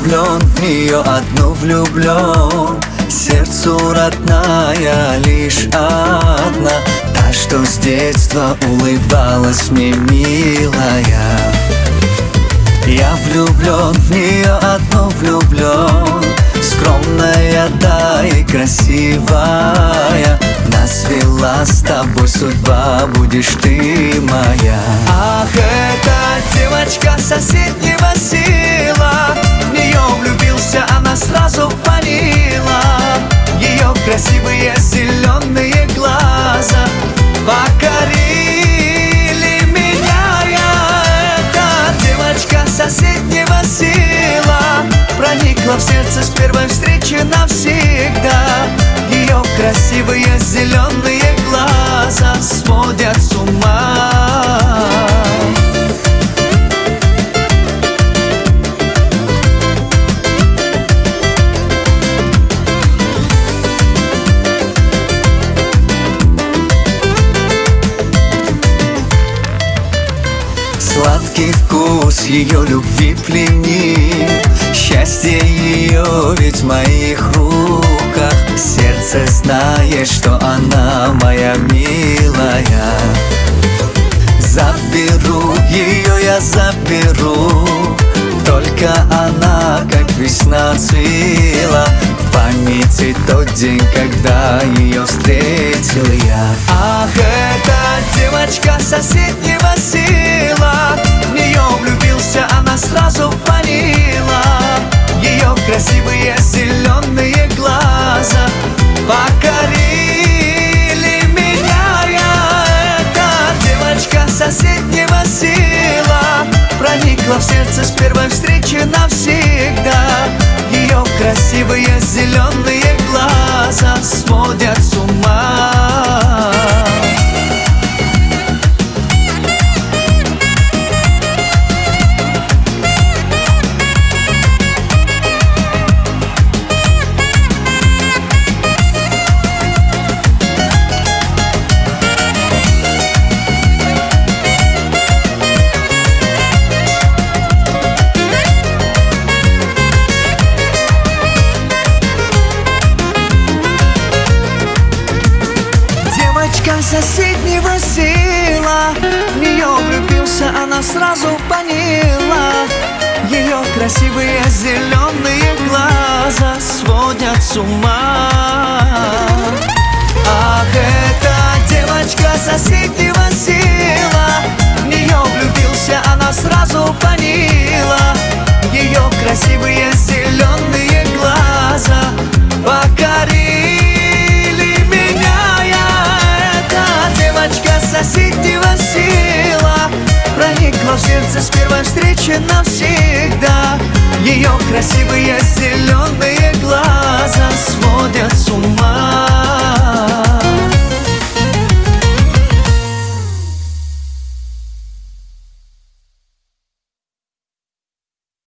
влюблен, в нее одну влюблен Сердцу родная лишь одна Та, что с детства улыбалась мне милая. Я влюблен, в нее одну влюблен Скромная, да и красивая. Нас вела с тобой судьба, будешь ты моя. Ах, эта девочка соседнего Проникла в сердце с первой встречи навсегда. Ее красивые зеленые глаза сводят с ума. Сладкий вкус ее любви пленит Счастье ее ведь в моих руках Сердце знает, что она моя милая. Заберу ее, я заберу Только она, как весна цвела В памяти тот день, когда ее встретил я. Ах, эта девочка соседнего села Проникла в сердце с первой встречи навсегда. Ее красивые зеленые глаза сводят Девочка соседнего села. В нее влюбился, она сразу поняла. Ее красивые зеленые глаза Сводят с ума сердце с первой встречи навсегда Ее красивые зеленые